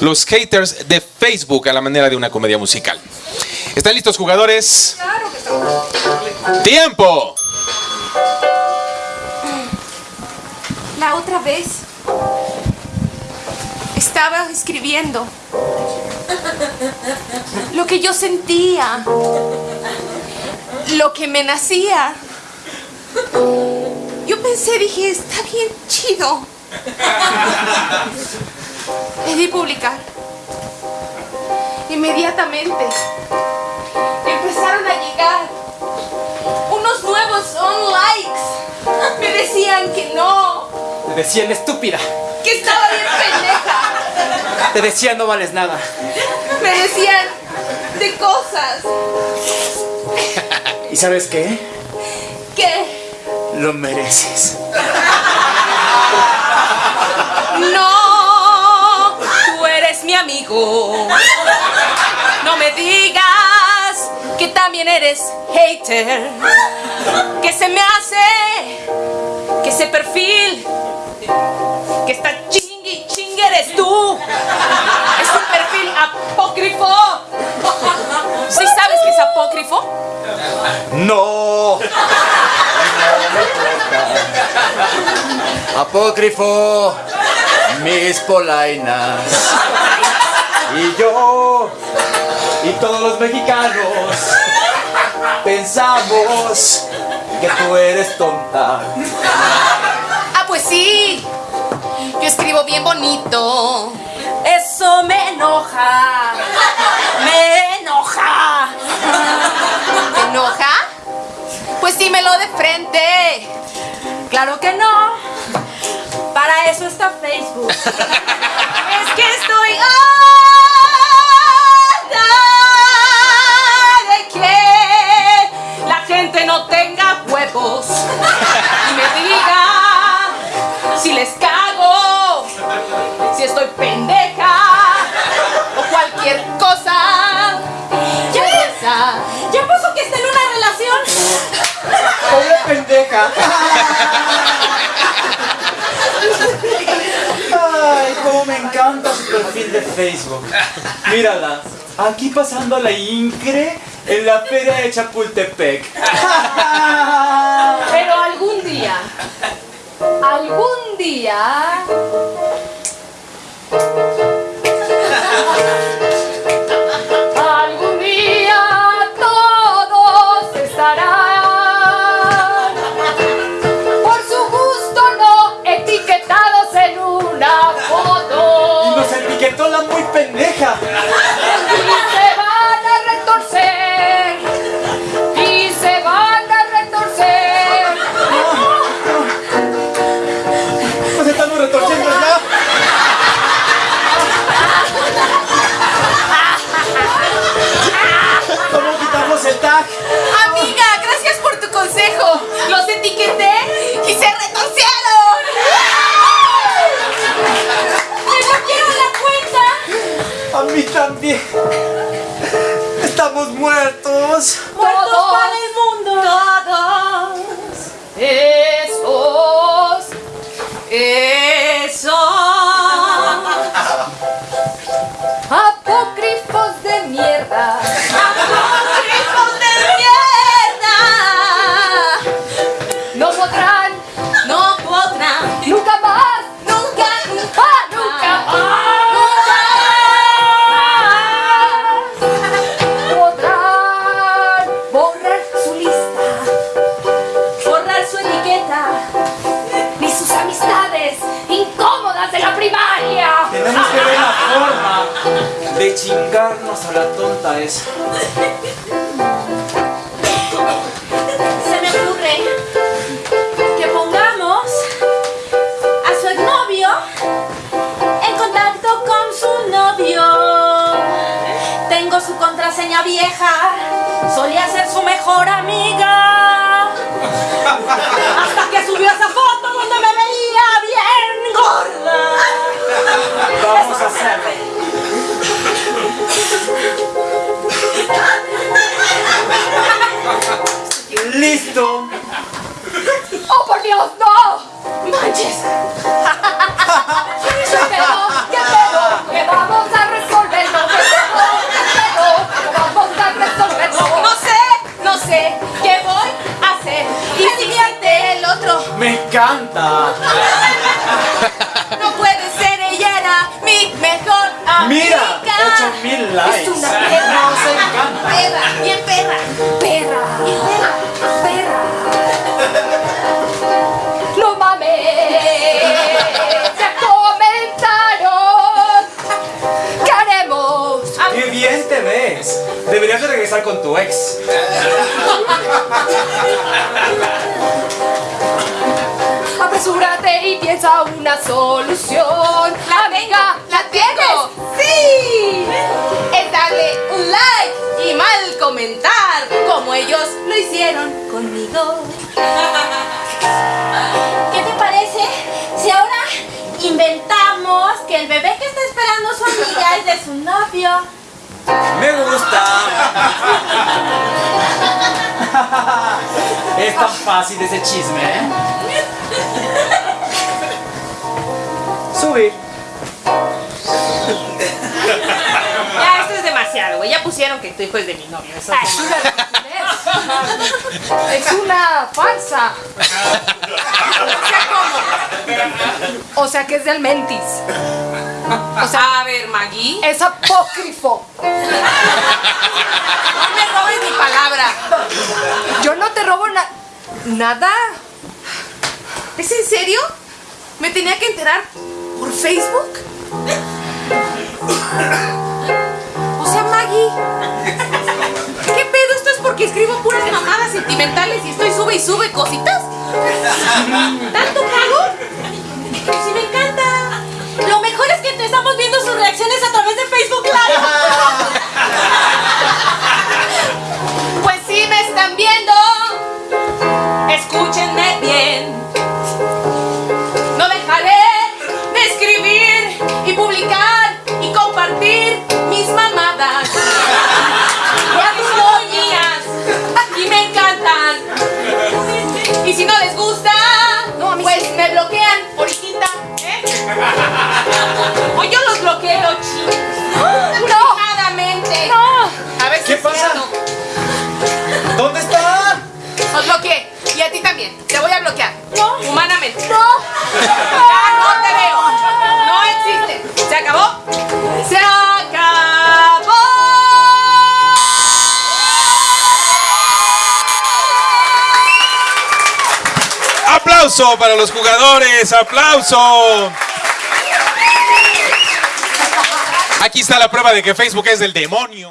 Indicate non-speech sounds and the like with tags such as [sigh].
los haters de Facebook a la manera de una comedia musical. ¿Están listos jugadores? ¡Tiempo! La otra vez estaba escribiendo lo que yo sentía, lo que me nacía. Yo pensé, dije, está bien chido. Di publicar. Inmediatamente empezaron a llegar unos nuevos on likes. Me decían que no, Te decían estúpida. que estaba bien pendeja. Te decían no vales nada. Me decían de cosas ¿Y sabes qué? que Lo mereces. Amigo. No me digas que también eres hater. Que se me hace que ese perfil que está chingui chingue eres tú. Es un perfil apócrifo. ¿Sí sabes que es apócrifo? ¡No! Apócrifo, mis polainas. Todos los mexicanos pensamos que tú eres tonta. Ah, pues sí. Yo escribo bien bonito. Eso me enoja. Me enoja. ¿Te enoja? Pues dímelo de frente. Claro que no. Para eso está Facebook. es que estoy Ay, cómo me encanta su perfil de Facebook. Mírala, aquí pasando la incre en la feria de Chapultepec. Pero algún día, algún día. Mí también. Estamos muertos. ¡Muertos para el mundo! Todos esos, chingarnos a la tonta esa. Se me ocurre que pongamos a su exnovio en contacto con su novio. Tengo su contraseña vieja, solía ser su mejor amiga. Hasta que subió esa foto donde me veía bien gorda. Vamos a hacerlo. ¿Qué [laughs] pedo? ¿Qué pedo? ¿Qué vamos a resolverlo? No sé, no sé. ¿Qué voy a hacer? Y me divierte el otro. Me encanta. [laughs] No puede ser, ella mi mejor amiga. Mira, 8000 likes. Es una perra. Nos encanta. Perra, bien perra. Tienes. Deberías de regresar con tu ex. Apresúrate y piensa una solución. La amiga, ¿la tienes? ¡Sí! Es darle un like y mal comentar como ellos lo hicieron conmigo. ¿Qué te parece si ahora inventamos que el bebé que está esperando su amiga es de su novio? Me gusta. Es tan fácil ese chisme, ¿eh? Subir. Ya, esto es demasiado, güey. Ya pusieron que tu hijo es de mi novio. Eso es una [laughs] Es una farsa. O sea, ¿cómo? O sea, que es del mentis. O sea, a ver, Maggie. Es apócrifo. No me robes mi palabra. Yo no te robo na- nada. ¿Es en serio? ¿Me tenía que enterar por Facebook? O sea, Maggie. ¿Qué pedo? ¿Esto es porque escribo puras mamadas sentimentales y estoy sube y sube cositas? ¿Tanto reacciones a través de Facebook Live. [laughs] pasa? ¿Dónde está? Os bloqueé. Y a ti también. Te voy a bloquear. No. Humanamente. No. Ya no te veo. No existe. ¿Se acabó? ¡Se acabó! Aplauso para los jugadores, aplauso. Aquí está la prueba de que Facebook es del demonio.